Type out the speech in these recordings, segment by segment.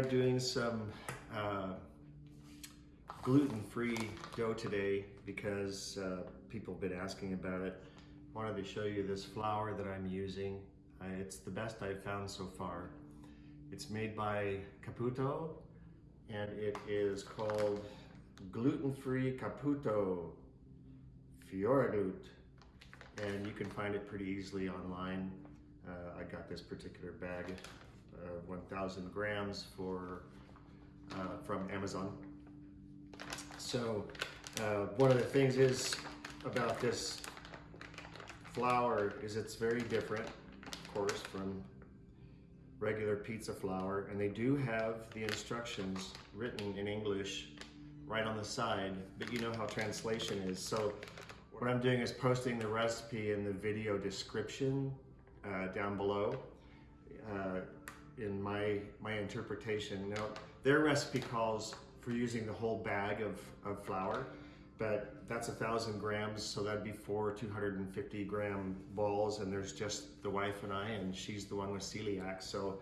tried doing some uh, gluten-free dough today because uh, people have been asking about it. I wanted to show you this flour that I'm using. Uh, it's the best I've found so far. It's made by Caputo and it is called gluten-free Caputo Fioreglut. And you can find it pretty easily online. Uh, I got this particular bag, 1,000 grams for uh, from Amazon. So uh, one of the things is about this flour is it's very different, of course, from regular pizza flour. And they do have the instructions written in English right on the side, but you know how translation is. So what I'm doing is posting the recipe in the video description uh, down below uh, in my, my interpretation. Now, their recipe calls for using the whole bag of, of flour, but that's a thousand grams, so that'd be four 250 gram balls, and there's just the wife and I, and she's the one with celiac. So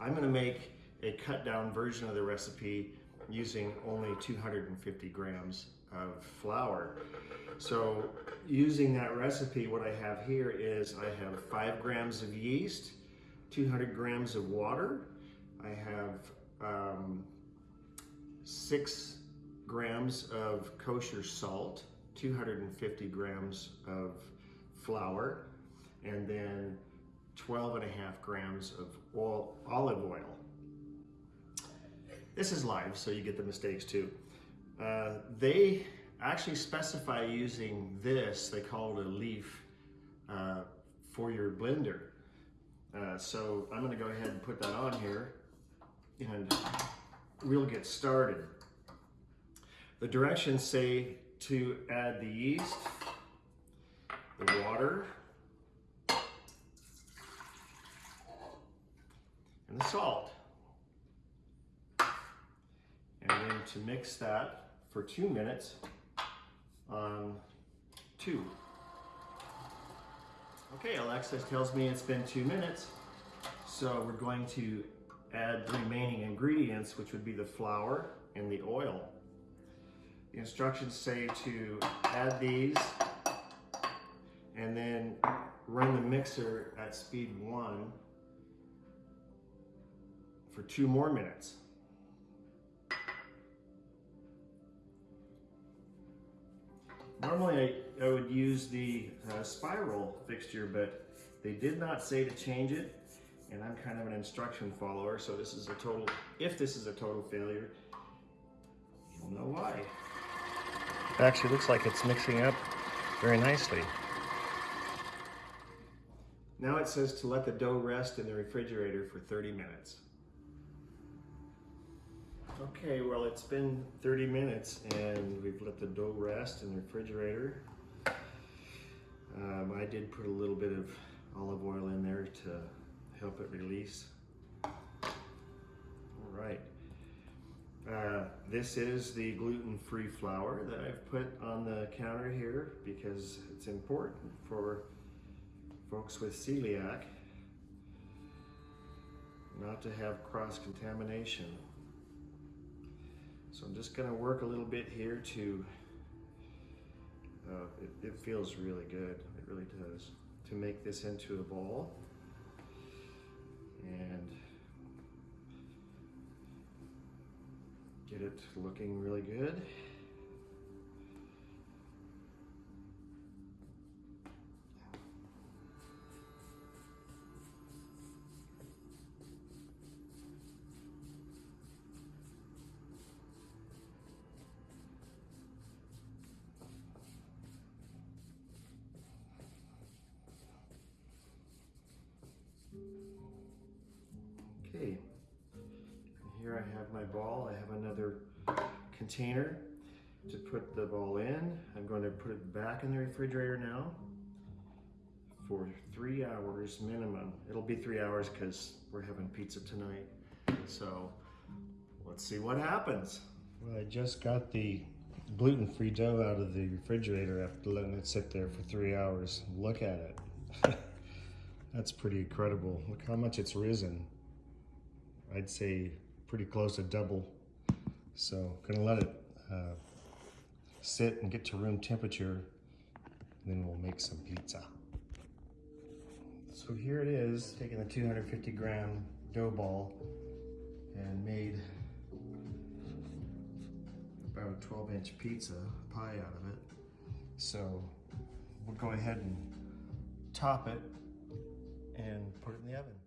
I'm gonna make a cut down version of the recipe using only 250 grams of flour. So using that recipe, what I have here is I have five grams of yeast, 200 grams of water. I have um, six grams of kosher salt, 250 grams of flour, and then 12 and a half grams of oil, olive oil. This is live, so you get the mistakes too. Uh, they actually specify using this, they call it a leaf, uh, for your blender. Uh, so I'm gonna go ahead and put that on here and we'll get started. The directions say to add the yeast, the water, and the salt. And then to mix that for two minutes on two. Okay, Alexa tells me it's been two minutes. So we're going to add the remaining ingredients, which would be the flour and the oil. The instructions say to add these and then run the mixer at speed one for two more minutes. Normally I, I would use the uh, spiral fixture, but they did not say to change it. And I'm kind of an instruction follower, so this is a total, if this is a total failure, you'll know why. It actually looks like it's mixing up very nicely. Now it says to let the dough rest in the refrigerator for 30 minutes. Okay, well it's been 30 minutes and we've let the dough rest in the refrigerator. Um, I did put a little bit of olive oil in there to help it release. All right. Uh, this is the gluten-free flour that I've put on the counter here because it's important for folks with celiac not to have cross-contamination. So I'm just gonna work a little bit here to, uh, it, it feels really good, it really does, to make this into a ball. And get it looking really good. Okay, here I have my ball. I have another container to put the ball in. I'm going to put it back in the refrigerator now for three hours minimum. It'll be three hours because we're having pizza tonight. So let's see what happens. Well, I just got the gluten-free dough out of the refrigerator after letting it sit there for three hours. Look at it. That's pretty incredible. Look how much it's risen. I'd say pretty close to double. So gonna let it uh, sit and get to room temperature. And then we'll make some pizza. So here it is, taking the 250 gram dough ball and made about a 12 inch pizza pie out of it. So we'll go ahead and top it and put it in the oven.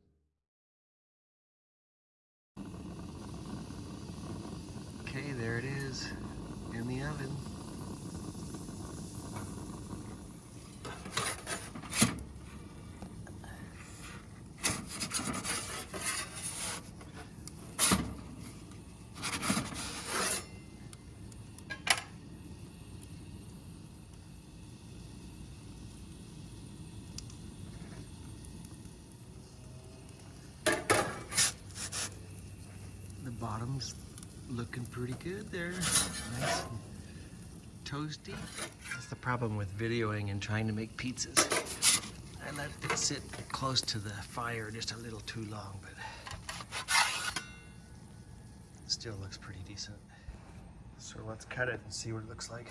Okay, there it is in the oven. The bottom's looking pretty good there. Nice and toasty. That's the problem with videoing and trying to make pizzas. I let it sit close to the fire just a little too long, but still looks pretty decent. So let's cut it and see what it looks like.